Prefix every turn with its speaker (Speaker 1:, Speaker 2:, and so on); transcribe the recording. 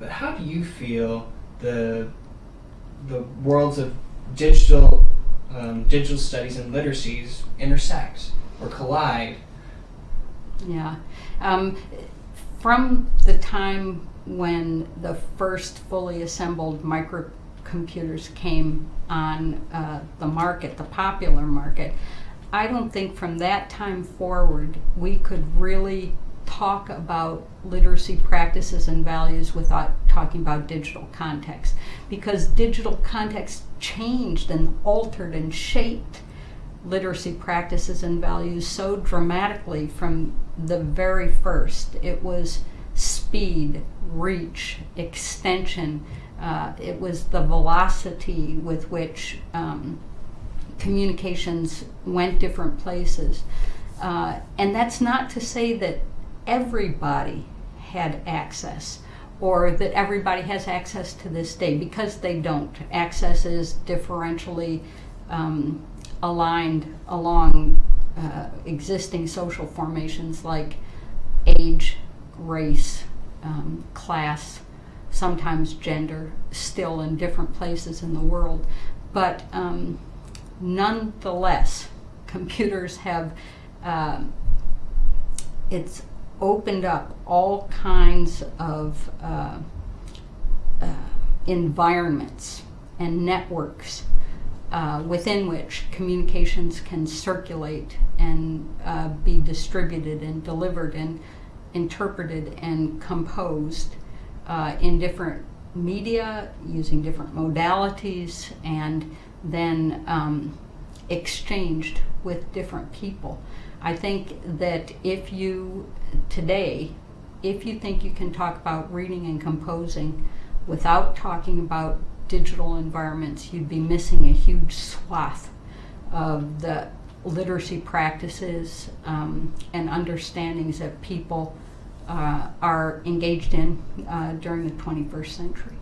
Speaker 1: but how do you feel the the worlds of digital um, digital studies and literacies intersect or collide?
Speaker 2: Yeah. Um, from the time when the first fully assembled microcomputers came on uh, the market, the popular market, I don't think from that time forward we could really talk about literacy practices and values without talking about digital context because digital context changed and altered and shaped literacy practices and values so dramatically from the very first. It was speed, reach, extension. Uh, it was the velocity with which um, communications went different places. Uh, and that's not to say that everybody had access or that everybody has access to this day because they don't. Access is differentially um, aligned along uh, existing social formations like age, race, um, class, sometimes gender, still in different places in the world. But um, nonetheless, computers have, uh, it's opened up all kinds of uh, uh, environments and networks uh, within which communications can circulate and uh, be distributed and delivered and interpreted and composed uh, in different media using different modalities and then um, exchanged with different people. I think that if you, today, if you think you can talk about reading and composing without talking about digital environments, you'd be missing a huge swath of the literacy practices um, and understandings that people uh, are engaged in uh, during the 21st century.